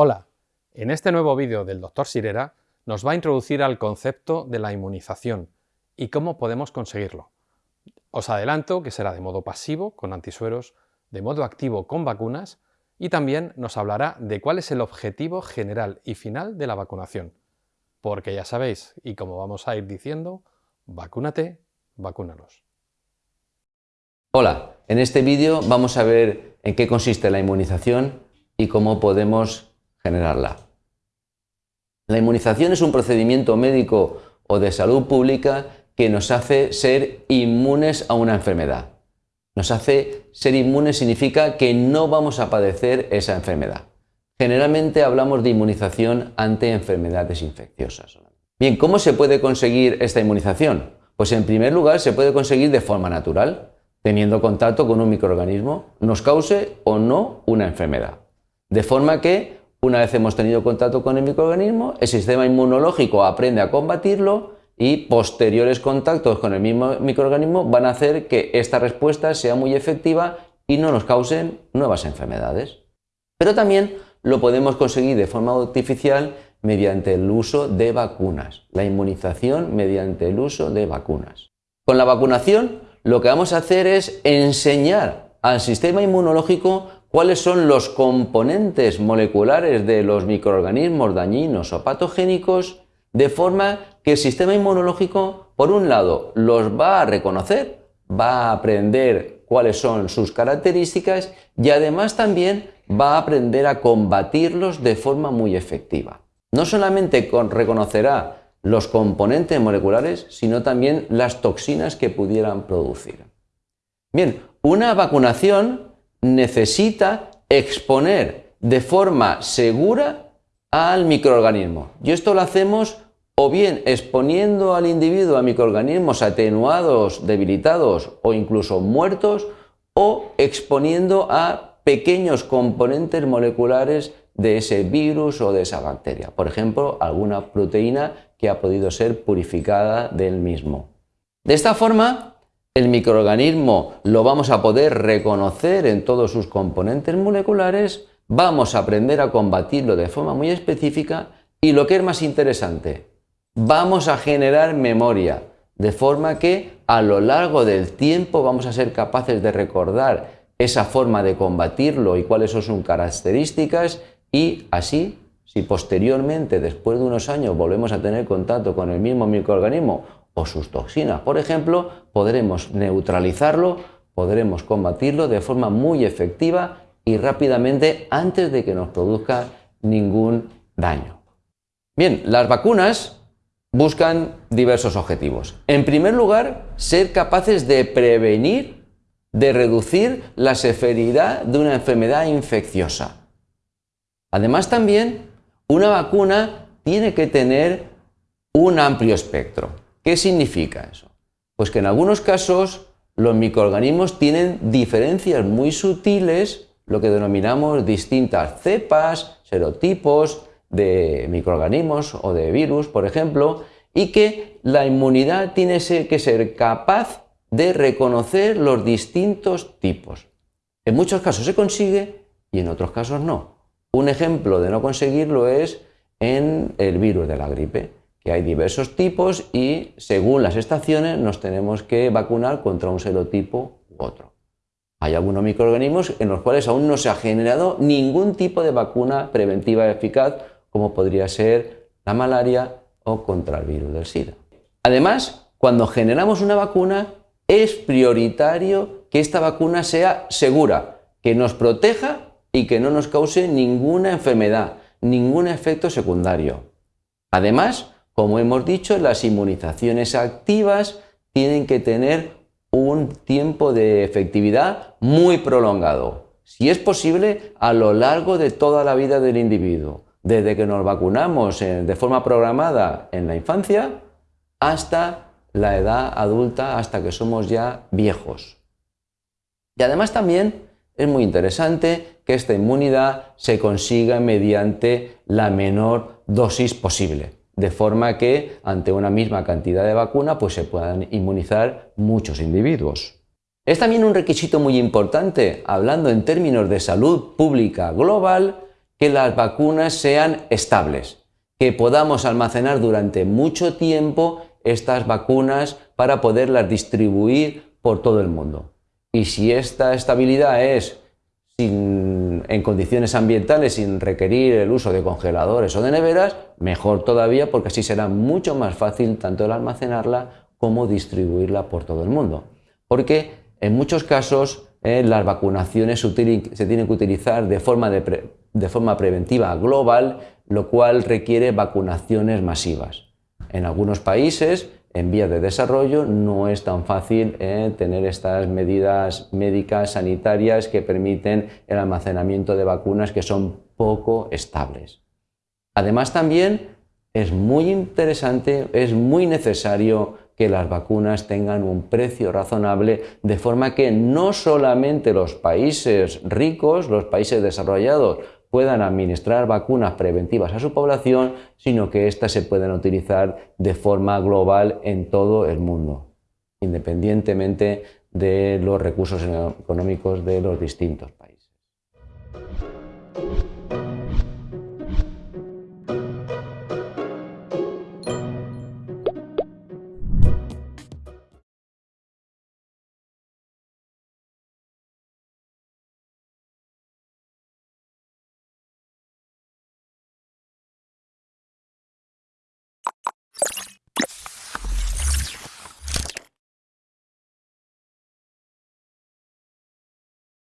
Hola, en este nuevo vídeo del Dr. Sirera nos va a introducir al concepto de la inmunización y cómo podemos conseguirlo. Os adelanto que será de modo pasivo con antisueros, de modo activo con vacunas y también nos hablará de cuál es el objetivo general y final de la vacunación. Porque ya sabéis, y como vamos a ir diciendo, vacúnate, vacúnalos. Hola, en este vídeo vamos a ver en qué consiste la inmunización y cómo podemos generarla. La inmunización es un procedimiento médico o de salud pública que nos hace ser inmunes a una enfermedad. Nos hace ser inmunes significa que no vamos a padecer esa enfermedad. Generalmente hablamos de inmunización ante enfermedades infecciosas. Bien, ¿cómo se puede conseguir esta inmunización? Pues en primer lugar se puede conseguir de forma natural, teniendo contacto con un microorganismo, nos cause o no una enfermedad. De forma que, una vez hemos tenido contacto con el microorganismo, el sistema inmunológico aprende a combatirlo y posteriores contactos con el mismo microorganismo van a hacer que esta respuesta sea muy efectiva y no nos causen nuevas enfermedades. Pero también lo podemos conseguir de forma artificial mediante el uso de vacunas, la inmunización mediante el uso de vacunas. Con la vacunación lo que vamos a hacer es enseñar al sistema inmunológico cuáles son los componentes moleculares de los microorganismos dañinos o patogénicos, de forma que el sistema inmunológico, por un lado, los va a reconocer, va a aprender cuáles son sus características y además también va a aprender a combatirlos de forma muy efectiva. No solamente reconocerá los componentes moleculares, sino también las toxinas que pudieran producir. Bien, una vacunación necesita exponer de forma segura al microorganismo. Y esto lo hacemos o bien exponiendo al individuo a microorganismos atenuados, debilitados o incluso muertos, o exponiendo a pequeños componentes moleculares de ese virus o de esa bacteria. Por ejemplo, alguna proteína que ha podido ser purificada del mismo. De esta forma, el microorganismo lo vamos a poder reconocer en todos sus componentes moleculares, vamos a aprender a combatirlo de forma muy específica y lo que es más interesante, vamos a generar memoria, de forma que a lo largo del tiempo vamos a ser capaces de recordar esa forma de combatirlo y cuáles son sus características y así, si posteriormente, después de unos años, volvemos a tener contacto con el mismo microorganismo o sus toxinas, por ejemplo, podremos neutralizarlo, podremos combatirlo de forma muy efectiva y rápidamente antes de que nos produzca ningún daño. Bien, las vacunas buscan diversos objetivos. En primer lugar, ser capaces de prevenir, de reducir la severidad de una enfermedad infecciosa. Además también, una vacuna tiene que tener un amplio espectro. ¿Qué significa eso? Pues que en algunos casos los microorganismos tienen diferencias muy sutiles, lo que denominamos distintas cepas, serotipos de microorganismos o de virus, por ejemplo, y que la inmunidad tiene que ser capaz de reconocer los distintos tipos. En muchos casos se consigue y en otros casos no. Un ejemplo de no conseguirlo es en el virus de la gripe hay diversos tipos y según las estaciones nos tenemos que vacunar contra un serotipo u otro. Hay algunos microorganismos en los cuales aún no se ha generado ningún tipo de vacuna preventiva eficaz como podría ser la malaria o contra el virus del SIDA. Además, cuando generamos una vacuna es prioritario que esta vacuna sea segura, que nos proteja y que no nos cause ninguna enfermedad, ningún efecto secundario. Además, como hemos dicho, las inmunizaciones activas tienen que tener un tiempo de efectividad muy prolongado. Si es posible, a lo largo de toda la vida del individuo, desde que nos vacunamos de forma programada en la infancia hasta la edad adulta, hasta que somos ya viejos. Y además también es muy interesante que esta inmunidad se consiga mediante la menor dosis posible de forma que ante una misma cantidad de vacuna pues se puedan inmunizar muchos individuos. Es también un requisito muy importante, hablando en términos de salud pública global, que las vacunas sean estables, que podamos almacenar durante mucho tiempo estas vacunas para poderlas distribuir por todo el mundo. Y si esta estabilidad es en condiciones ambientales sin requerir el uso de congeladores o de neveras, mejor todavía porque así será mucho más fácil tanto el almacenarla como distribuirla por todo el mundo. Porque en muchos casos eh, las vacunaciones se, tienen que utilizar de forma, de forma preventiva global, lo cual requiere vacunaciones masivas. En algunos países en vías de desarrollo no es tan fácil eh, tener estas medidas médicas, sanitarias que permiten el almacenamiento de vacunas que son poco estables. Además también es muy interesante, es muy necesario que las vacunas tengan un precio razonable de forma que no solamente los países ricos, los países desarrollados, puedan administrar vacunas preventivas a su población, sino que éstas se puedan utilizar de forma global en todo el mundo, independientemente de los recursos económicos de los distintos países.